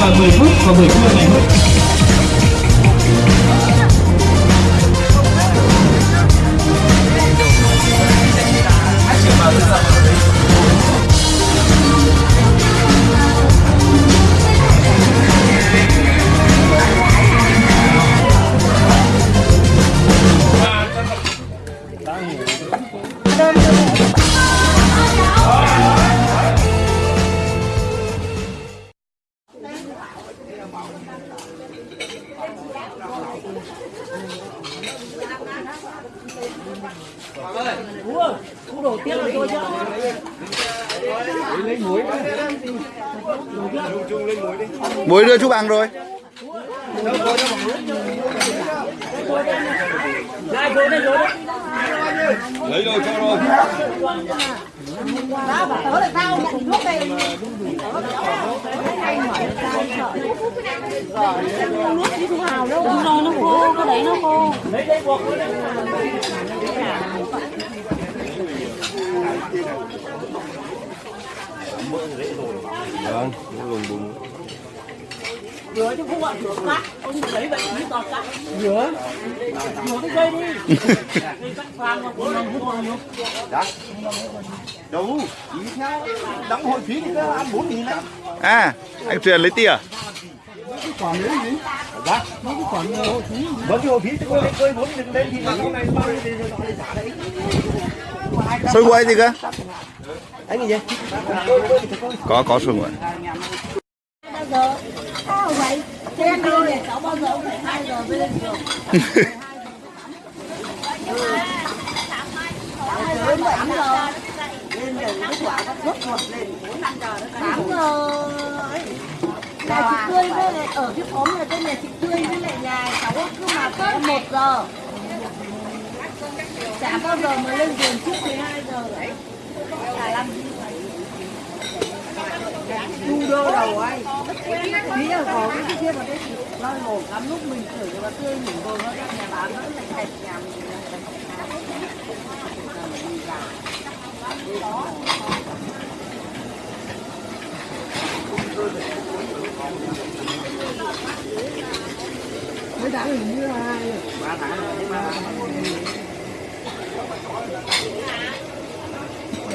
và 10 phút và buổi trưa ngày hôm muối đưa chú bằng rồi lấy rồi cho rồi nó khô, cái đấy nó khô. Vâng lùng bùng Rửa chứ không bạn rửa cắt. Ông lấy vậy mới toàn cắt. Rửa. Rửa cái dây đi. Dây cắt vàng mà của mình không còn Đâu, chỉ theo đóng hội phí thì ăn bốn nghìn đấy. à anh truyền lấy tiền, Còn gì? Nó cứ hội phí. Vẫn cái hội phí chứ có cái cơi 4 nghìn lên thì bao nhiêu trả đấy. sôi quay gì cơ anh gì vậy? có có sôi nguội bao giờ? Sao vậy? Thế anh đưa để cháu bao giờ cũng phải 2 giờ mới lên trường. Đến 8 giờ. Lên giờ cái quả nó rốt ruột lên 4 5 giờ nó 8 giờ. ấy. Nhà chị Tươi với lại ở cái xóm này tên nhà chị Tươi với lại nhà cháu cứ mà tới 1 giờ. Chả bao giờ mà lên giường trước 12 giờ đấy. Chả làm đu đơ đầu anh tí là có cái kia mà đây nó ngổ lắm lúc mình thử cho nó tươi mình vô nó ra nhà bán nó lại thẹt nhà mình mấy tháng hình như là hai ba tháng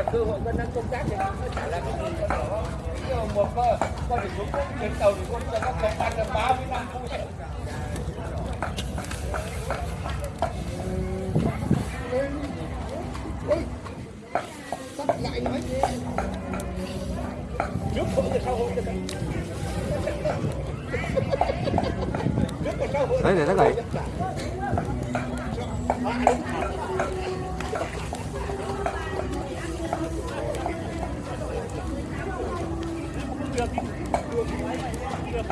giờ cơ hội vẫn đang công tác thì nó chả là cái gì đó. Nhưng mà một con con thì xuống đến tàu thì con đã có công tác là 30 năm không hết. Đấy để nó gầy.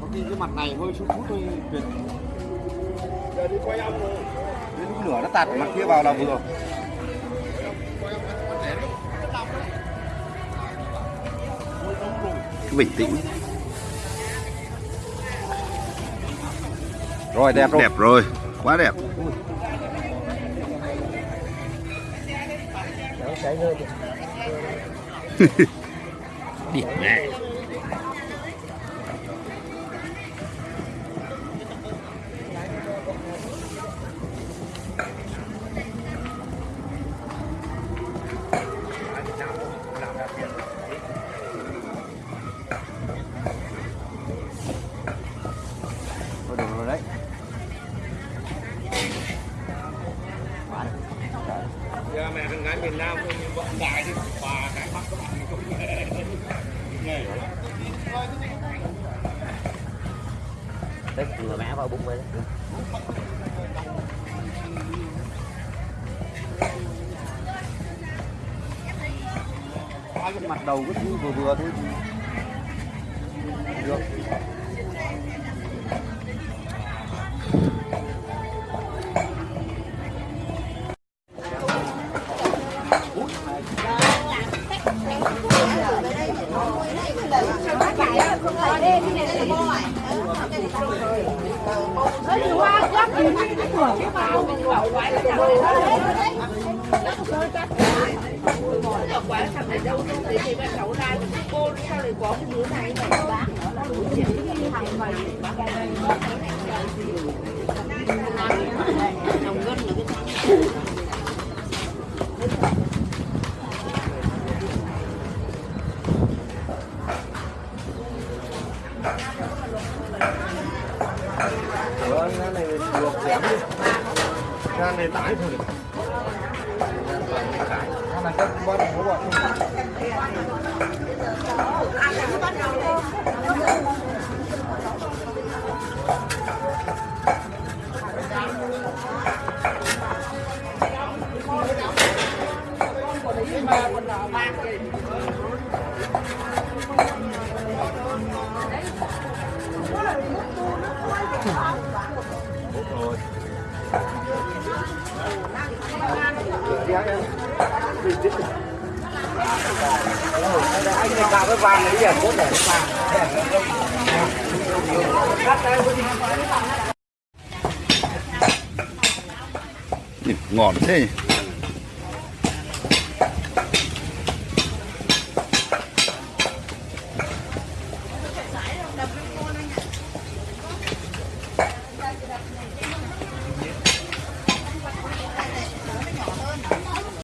Có khi cái mặt này hơi chút phút thôi tuyệt. Giờ đi quay ông rồi. Đến lửa nó tạt mặt kia vào là vừa Cứ bình tĩnh rồi đẹp rồi đẹp rồi quá đẹp Điểm này. Thôi được rồi đấy Giờ mẹ con gái miền Nam coi như vợ đại đi bà cái mắt các bạn cũng nghe. Đấy, vừa mẹ vào bụng vậy cái mặt đầu cứ vừa vừa thôi. Được. Vâng, này luộc xém đi cái này tải thử. Anh này cạo cái vàng này giờ cốt để vàng ngon thế nhỉ?